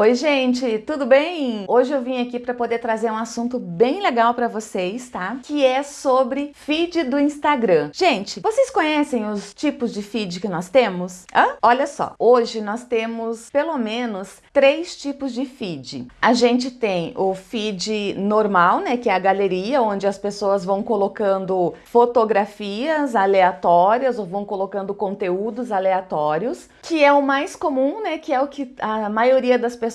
Oi gente, tudo bem? Hoje eu vim aqui para poder trazer um assunto bem legal para vocês, tá? Que é sobre feed do Instagram. Gente, vocês conhecem os tipos de feed que nós temos? Hã? Olha só, hoje nós temos pelo menos três tipos de feed. A gente tem o feed normal, né, que é a galeria, onde as pessoas vão colocando fotografias aleatórias ou vão colocando conteúdos aleatórios, que é o mais comum, né, que é o que a maioria das pessoas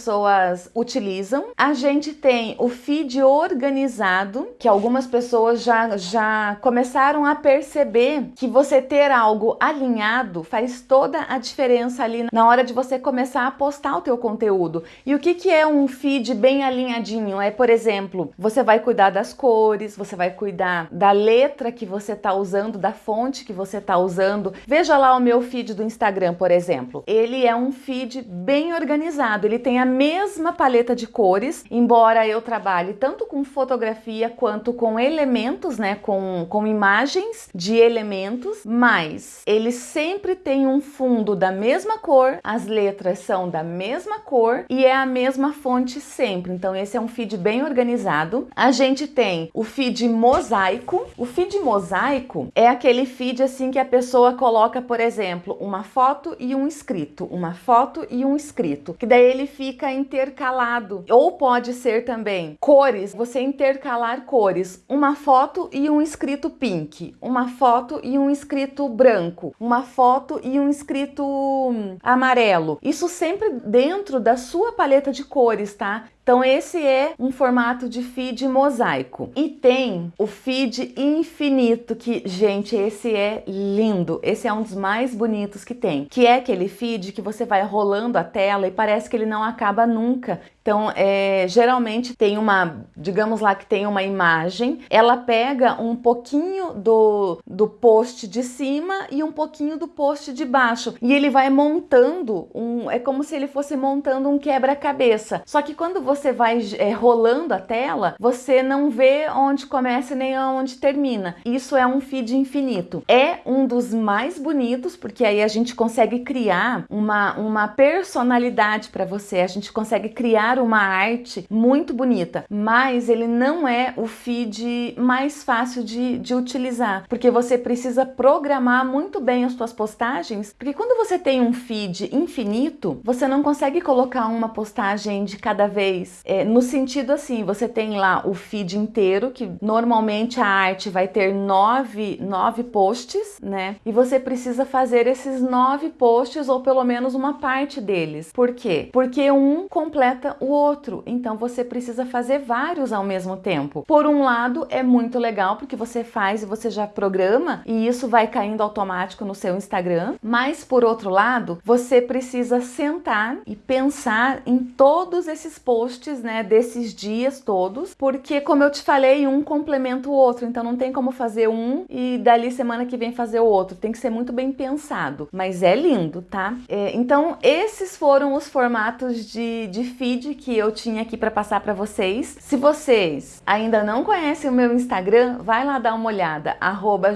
utilizam. A gente tem o feed organizado, que algumas pessoas já, já começaram a perceber que você ter algo alinhado faz toda a diferença ali na hora de você começar a postar o teu conteúdo. E o que, que é um feed bem alinhadinho? É, por exemplo, você vai cuidar das cores, você vai cuidar da letra que você está usando, da fonte que você está usando. Veja lá o meu feed do Instagram, por exemplo. Ele é um feed bem organizado, ele tem tem a mesma paleta de cores, embora eu trabalhe tanto com fotografia quanto com elementos, né, com, com imagens de elementos, mas ele sempre tem um fundo da mesma cor, as letras são da mesma cor e é a mesma fonte sempre. Então esse é um feed bem organizado. A gente tem o feed mosaico. O feed mosaico é aquele feed assim que a pessoa coloca, por exemplo, uma foto e um escrito, uma foto e um escrito, que daí ele fica fica intercalado. Ou pode ser também cores, você intercalar cores, uma foto e um escrito pink, uma foto e um escrito branco, uma foto e um escrito hum, amarelo. Isso sempre dentro da sua paleta de cores, tá? Então esse é um formato de feed mosaico. E tem o feed infinito, que, gente, esse é lindo. Esse é um dos mais bonitos que tem. Que é aquele feed que você vai rolando a tela e parece que ele não acaba nunca. Então, é, geralmente tem uma, digamos lá que tem uma imagem, ela pega um pouquinho do, do post de cima e um pouquinho do post de baixo. E ele vai montando, um, é como se ele fosse montando um quebra-cabeça. Só que quando você vai é, rolando a tela, você não vê onde começa nem onde termina. Isso é um feed infinito. É um dos mais bonitos, porque aí a gente consegue criar uma, uma personalidade para você, a gente consegue criar uma arte muito bonita, mas ele não é o feed mais fácil de, de utilizar, porque você precisa programar muito bem as suas postagens, porque quando você tem um feed infinito, você não consegue colocar uma postagem de cada vez, é, no sentido assim, você tem lá o feed inteiro, que normalmente a arte vai ter nove, nove posts, né? E você precisa fazer esses nove posts ou pelo menos uma parte deles. Por quê? Porque um completa outro, então você precisa fazer vários ao mesmo tempo. Por um lado, é muito legal porque você faz e você já programa e isso vai caindo automático no seu Instagram, mas por outro lado, você precisa sentar e pensar em todos esses posts, né, desses dias todos, porque como eu te falei, um complementa o outro, então não tem como fazer um e dali semana que vem fazer o outro, tem que ser muito bem pensado, mas é lindo, tá? É, então esses foram os formatos de, de feed que eu tinha aqui para passar para vocês. Se vocês ainda não conhecem o meu Instagram, vai lá dar uma olhada, arroba.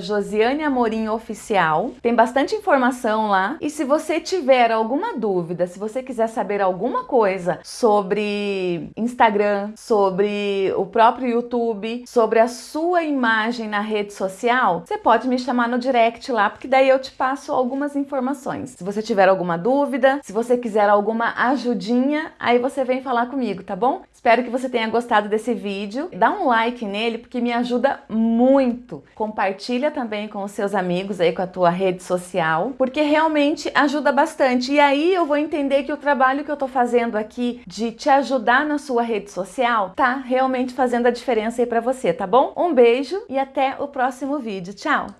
Tem bastante informação lá. E se você tiver alguma dúvida, se você quiser saber alguma coisa sobre Instagram, sobre o próprio YouTube, sobre a sua imagem na rede social, você pode me chamar no direct lá, porque daí eu te passo algumas informações. Se você tiver alguma dúvida, se você quiser alguma ajudinha, aí você vem falar comigo, tá bom? Espero que você tenha gostado desse vídeo. Dá um like nele porque me ajuda muito. Compartilha também com os seus amigos aí com a tua rede social, porque realmente ajuda bastante. E aí eu vou entender que o trabalho que eu tô fazendo aqui de te ajudar na sua rede social tá realmente fazendo a diferença aí para você, tá bom? Um beijo e até o próximo vídeo. Tchau!